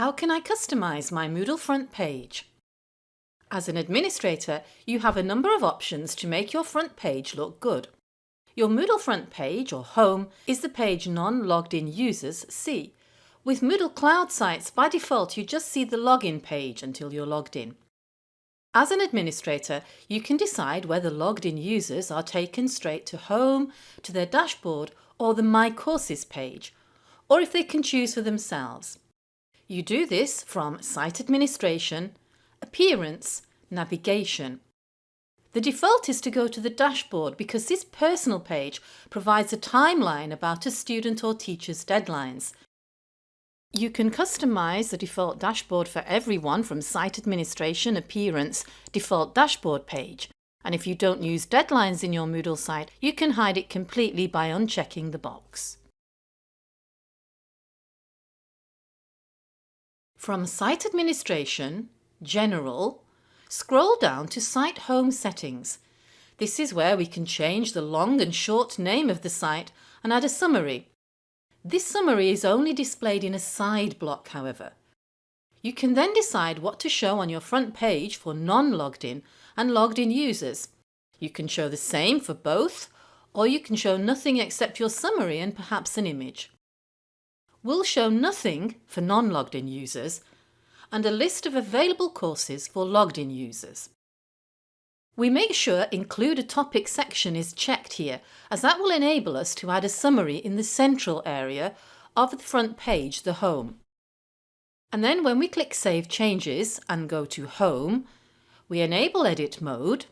How can I customise my Moodle front page? As an administrator, you have a number of options to make your front page look good. Your Moodle front page, or home, is the page non-logged in users see. With Moodle Cloud sites, by default you just see the login page until you're logged in. As an administrator, you can decide whether logged in users are taken straight to home, to their dashboard or the My Courses page, or if they can choose for themselves. You do this from Site Administration, Appearance, Navigation. The default is to go to the dashboard because this personal page provides a timeline about a student or teacher's deadlines. You can customise the default dashboard for everyone from Site Administration, Appearance, Default Dashboard page. And if you don't use deadlines in your Moodle site, you can hide it completely by unchecking the box. From Site Administration, General, scroll down to Site Home Settings. This is where we can change the long and short name of the site and add a summary. This summary is only displayed in a side block, however. You can then decide what to show on your front page for non-logged in and logged in users. You can show the same for both, or you can show nothing except your summary and perhaps an image will show nothing for non-logged in users and a list of available courses for logged in users. We make sure Include a Topic section is checked here as that will enable us to add a summary in the central area of the front page, the Home. And then when we click Save Changes and go to Home, we enable Edit mode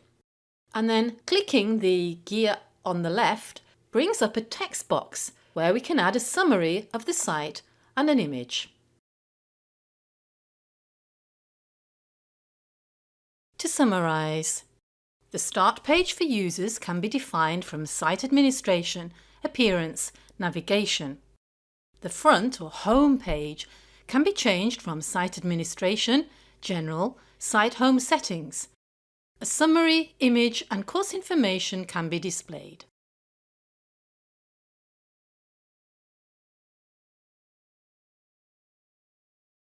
and then clicking the gear on the left brings up a text box where we can add a summary of the site and an image. To summarise, the start page for users can be defined from Site Administration, Appearance, Navigation. The front or home page can be changed from Site Administration, General, Site Home Settings. A summary, image and course information can be displayed.